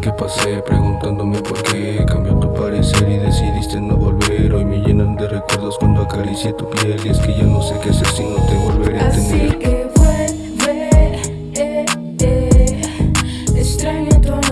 que pasé preguntándome por qué Cambió tu parecer y decidiste no volver. Hoy me llenan de recuerdos cuando acaricié tu piel. Y es que ya no sé qué hacer si no te volveré a Así tener. que vuelve, eh, eh. extraño tu aroma,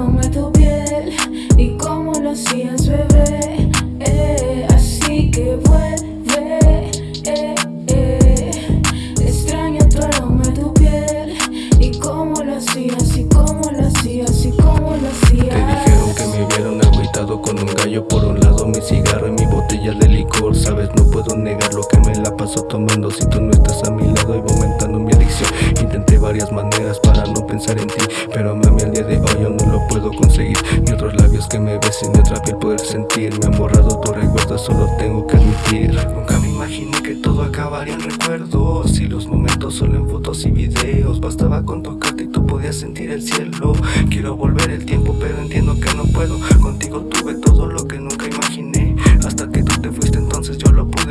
y mi botella de licor Sabes, no puedo negar lo que me la paso tomando. Si tú no estás a mi lado y aumentando mi adicción. Intenté varias maneras para no pensar en ti Pero mami, al día de hoy yo no lo puedo conseguir. Ni otros labios que me besen, ni otra piel poder sentir. Me han borrado tu recuerdo, solo tengo que admitir. Nunca me imaginé que todo acabaría en recuerdos. Y los momentos solo en fotos y videos. Bastaba con tocarte y tú podías sentir el cielo. Quiero volver el tiempo pero entiendo que no puedo. Contigo tuve todo lo que nunca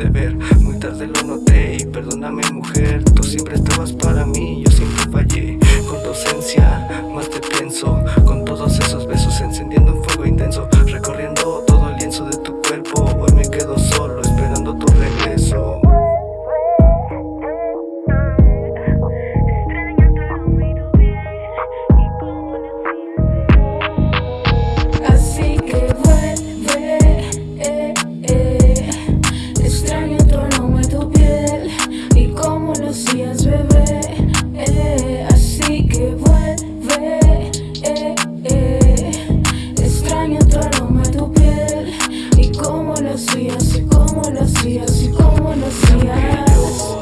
pude ver. Muy tarde lo noté y perdóname mujer. Tú siempre estabas para mí, yo siempre fallé. Con tu más te pienso. Con todos esos besos encendiendo un fuego intenso Recorriendo hacías bebé. eh. Así que vuelve, eh, eh. extraño tu aroma, tu piel y cómo lo hacías y cómo lo hacías y cómo lo hacías.